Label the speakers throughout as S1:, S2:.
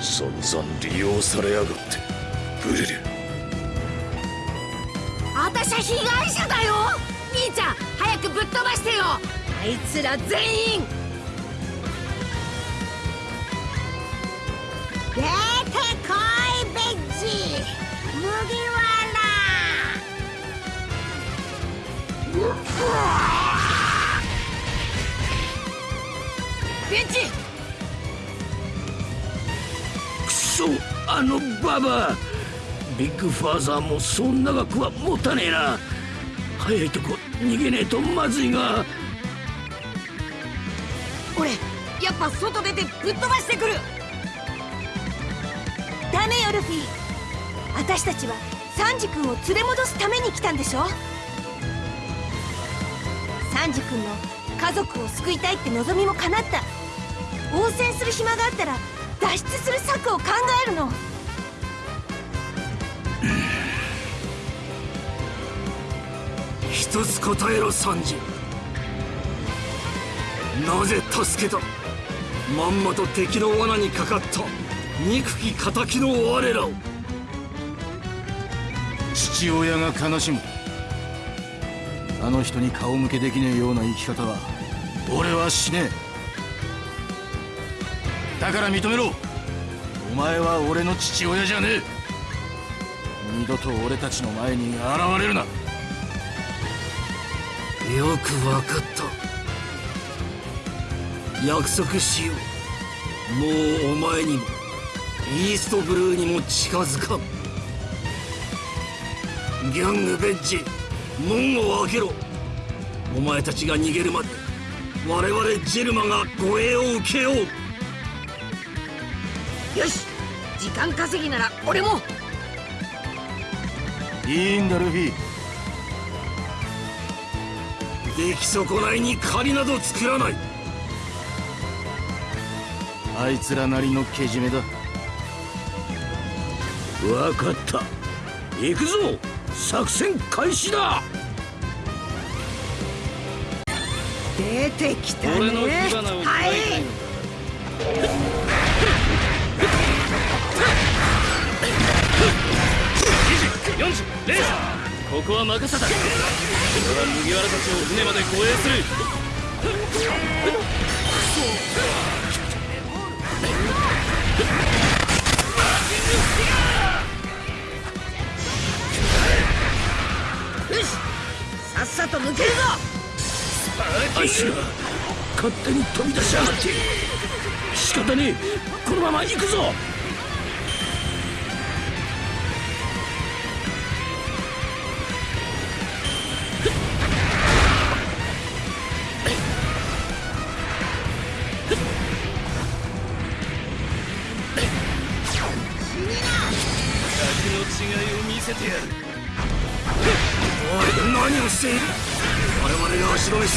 S1: 散々利用されやがってグリル。
S2: 私は被害者だよ！兄ちゃん早くぶっ飛ばしてよ！あいつら全員！
S3: 出てこいベッジ！麦わら！
S2: ベンチ。
S1: クソあのババア。ビッグファーザーもそう長くは持たねえな。早いとこ逃げねえとまずいが。
S2: 俺やっぱ外出てぶっ飛ばしてくる。
S3: ダメよルフィ私たちはサンジ君を連れ戻すために来たんでしょ。サンジ君の家族を救いたいって望みも叶った応戦する暇があったら脱出する策を考えるの。
S1: 一つ答えろサンジ。なぜ助けた？まんまと敵の罠にかかった。憎き仇の我らを。
S4: 父親が悲しむ。あの人に顔向けできねえような生き方は俺はしねえだから認めろ。お前は俺の父親じゃねえ。二度と俺たちの前に現れるな。
S1: よくわかった。約束しよう。もうお前にも。イーストブルーにも近づかん。ギャングベッジ門を開けろ。お前たちが逃げるまで我々ジェルマが護衛を受けよう。
S2: よし時間稼ぎなら俺も。
S4: いいんだルフィ。
S1: 出来損ないに借りなど作らない。
S4: あいつらなりのけじめだ。
S1: 分かった。行くぞ。作戦開始だ。
S2: 出てきたね。
S5: 俺の火花を
S2: はい
S5: 40レーここは任せた。俺は麦わらたちを船まで護衛する
S2: さっさと抜けるぞ
S1: あいつら勝手に飛び出しやがって仕方ねえこのまま行くぞ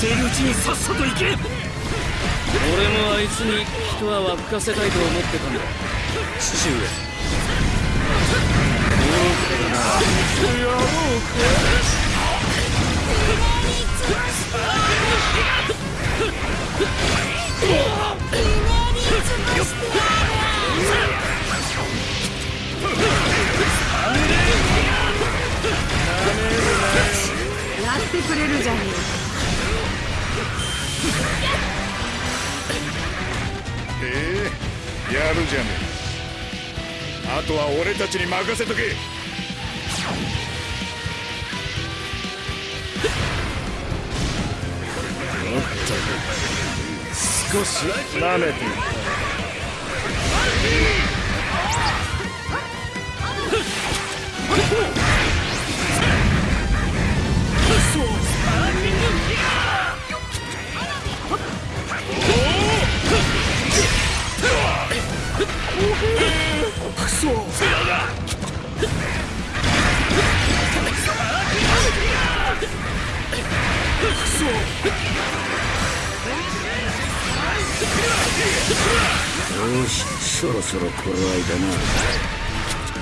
S1: しているうちにさっさと行け。
S5: 俺もあいつに一泡吹かせたいと思ってたんだ。父上。
S2: やってくれるじゃね
S6: えやるじゃねえ。あとは俺たちに任せとけ。
S1: 少し舐めて。よ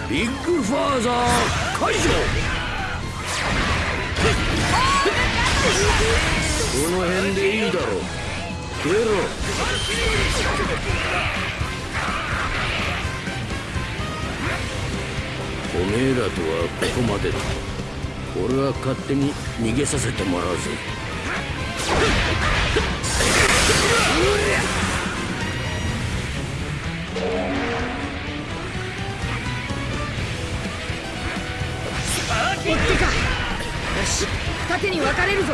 S1: ビッグファーザー解除。この辺でいいだろう。
S7: 消えろ。おめえらとはここまでだ。俺は勝手に逃げさせてもらうぜ。
S2: うわっ追ってか。よし二手に分かれるぞ。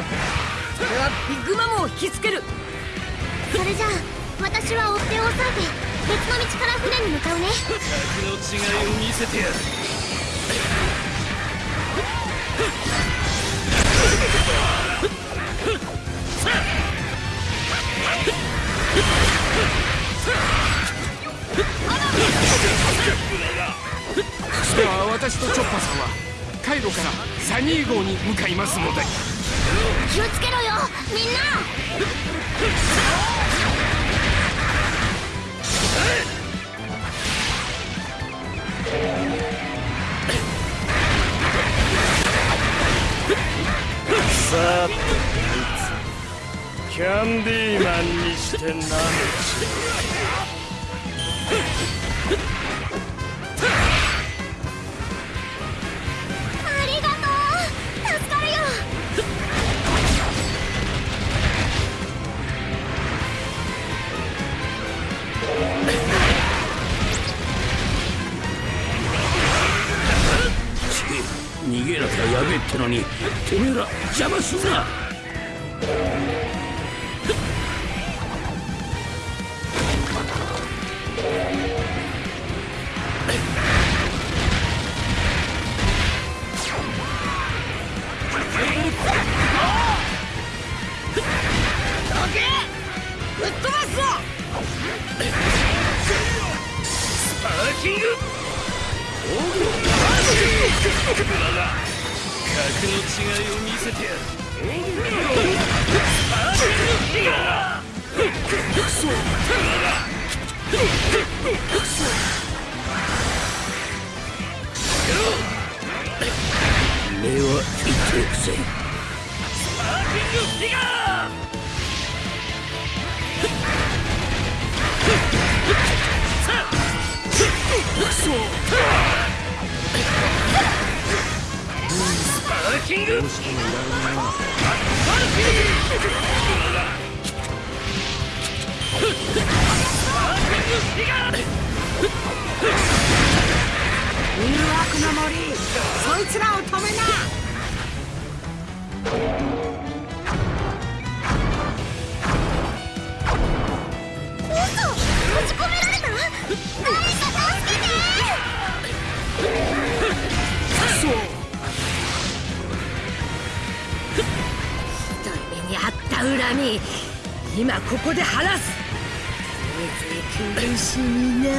S2: 俺はビッグマムを引きつける。
S8: それじゃあ私は追っ手を抑えて別の道から船に向かうね。
S9: 格の違いを見せてやる
S1: サニー号に向かいますので。
S8: 気をつけろよみんな。
S9: さてこいつ。キャンディーマンにしてな。めち
S7: やべってのにてめえら邪魔すんな。
S9: を見せてやる
S7: 礼は言っておくぜ
S9: キング
S2: 誘惑の森そいつらを止めな
S8: 嘘閉じ込められた誰か助け
S2: ひ恨み今ここで晴らす。せいぜい苦しみな。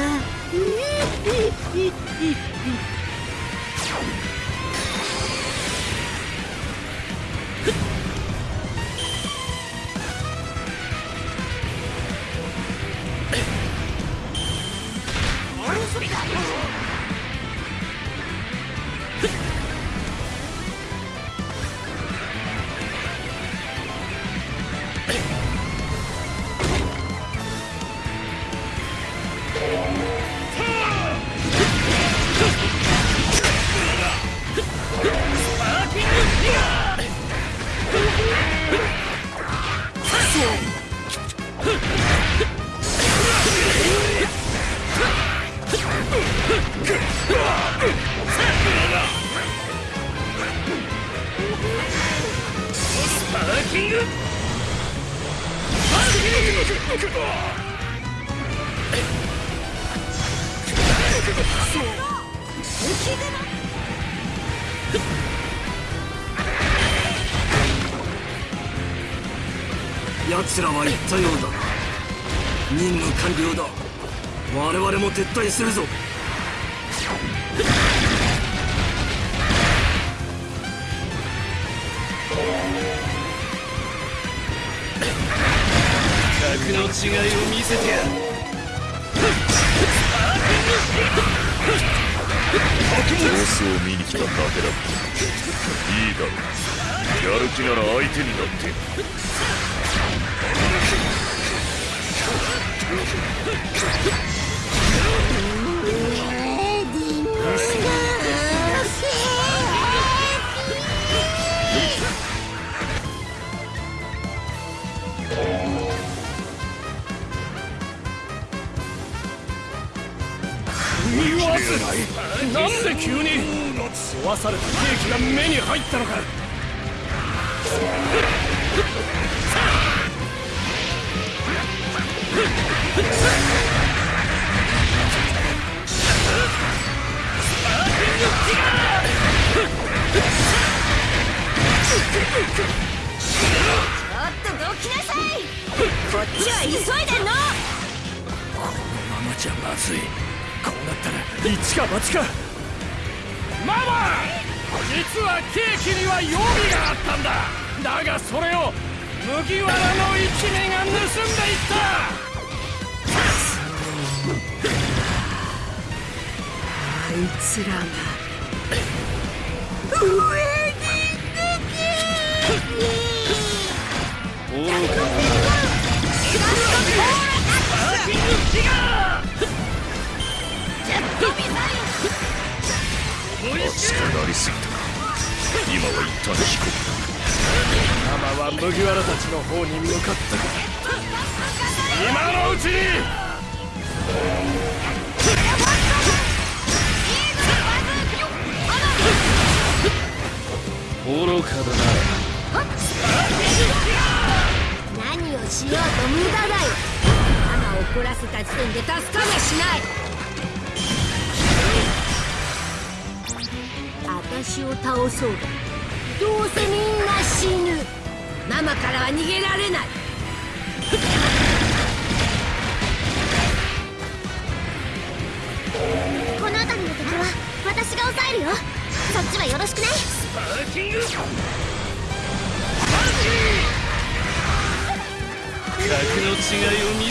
S1: 奴らは言ったようだ。任務完了だ。我々も撤退するぞ。
S9: 格の違いを見せてやる。
S10: 様子を見に来ただけだ。いいだろう。やる気なら相手になって
S9: なんで急に？壊されたケーキが目に入ったのか。
S3: ちょっとどきなさい。こっちは急いでんの。
S7: このままじゃまずい。こうなった。ら
S9: 一か八かママ実はケーキには予備があったんだだがそれを麦わらの一味が盗んでいった
S2: あいつらが。
S9: 愚か
S10: 熱くなりす。ぎた今は一旦引こ
S9: ママは麦わらたちの方に向かった今のうちに愚かだな
S2: 何をしようと無駄だよ。ママを怒らせた時点で助かめしない。私を倒そうだ。どうせみんな死ぬ。ママからは逃げられない。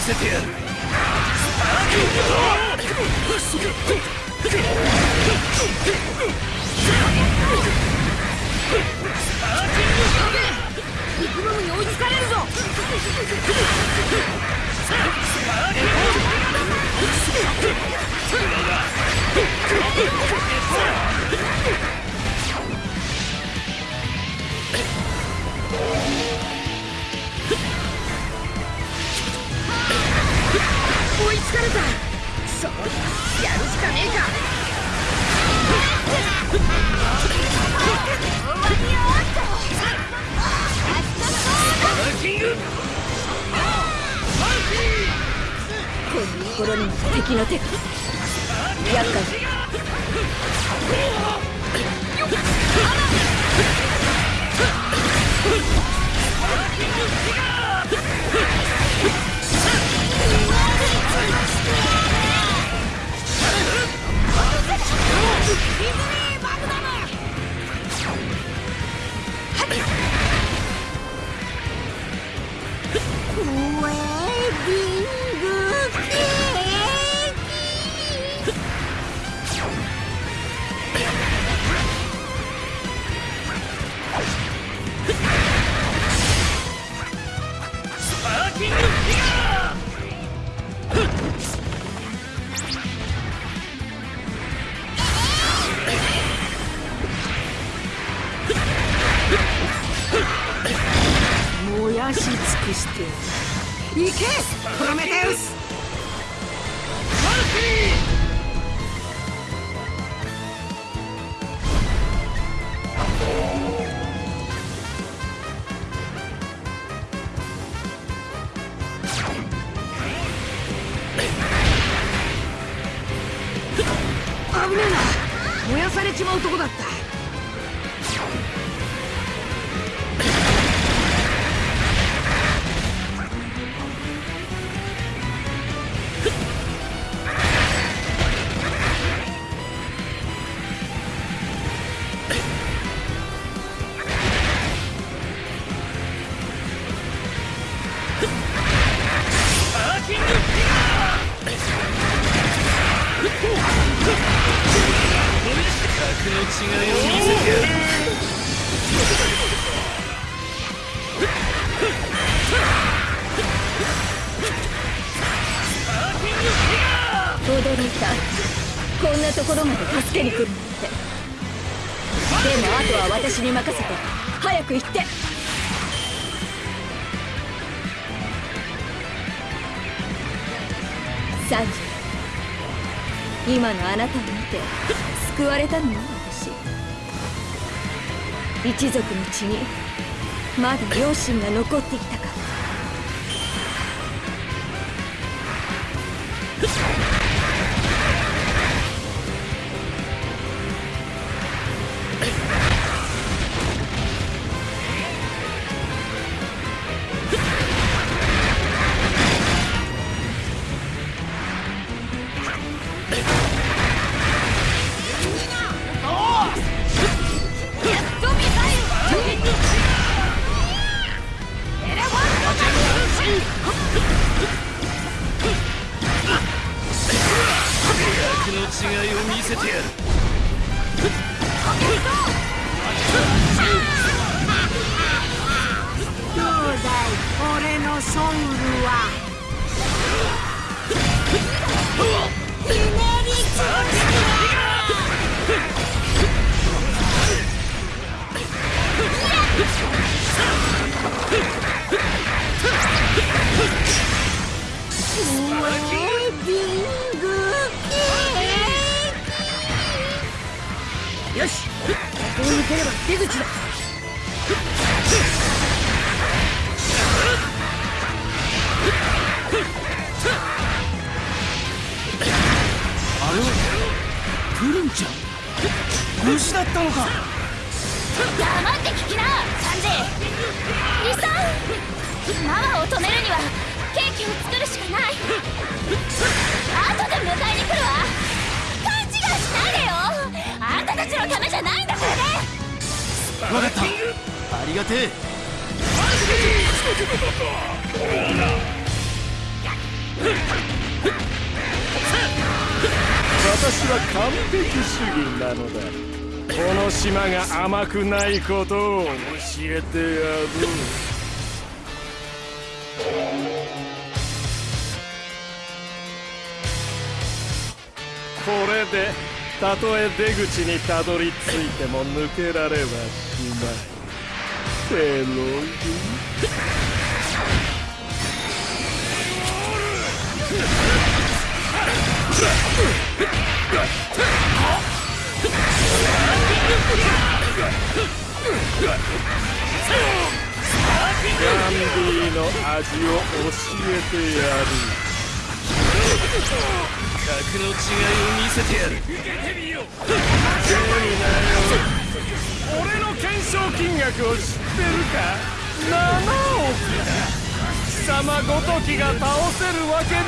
S9: せてやる。
S2: ビッの手。が燃やし尽くして。行けプロメテウス。危ねえな。燃やされちまうとこだったサンジ。今のあなたを見て救われたのよ私。一族の血にまだ両親が残っていたから。ここを抜ければ出口だ。
S4: あれはプリンちゃん？虫だったのか。
S8: 黙って聞きなサンジ。リサママを止めるにはケーキを作るしかない。後で迎えに来るわ。勘違いしないで
S4: わかった。ありがてえ。
S9: 私は完璧主義なのだ。この島が甘くないことを教えてやる。これでたとえ出口にたどり着いても抜けられはしない。ペロリガンディの味を教えてやる
S1: 格の違いを見せてやる受けてみよう
S9: 俺の懸賞金額を知ってるか7億だ貴様ごときが倒せるわけね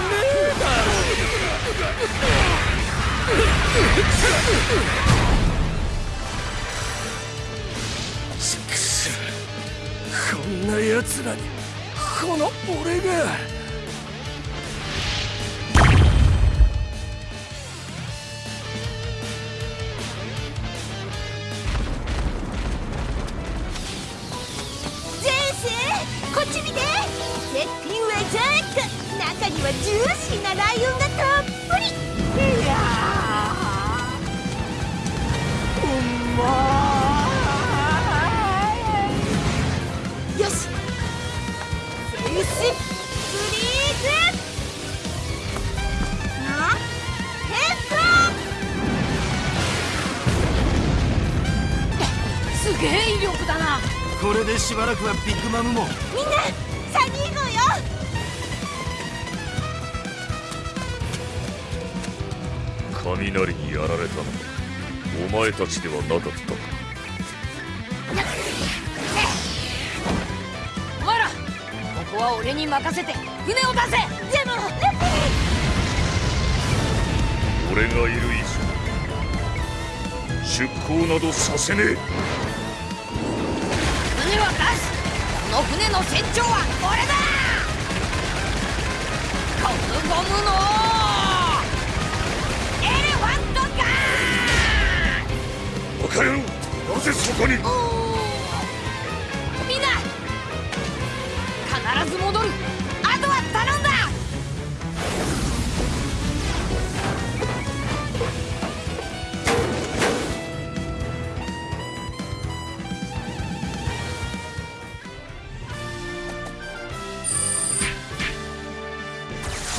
S9: えだろ
S7: くそこんな奴らにこの俺が。
S2: げえ威力だな。
S4: これでしばらくはビッグマムも。
S3: みんなサニー号よ。
S10: 雷にやられたの。はお前たちではなかった。か
S2: お前らここは俺に任せて船を出せ。
S3: でも
S10: 俺がいる以上出航などさせねえ
S2: の船の船長は俺だゴムゴムのエレファントガ
S10: バカ野郎なぜそこに。
S2: ーみんな必ず戻る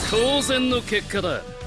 S5: 当然の結果だ。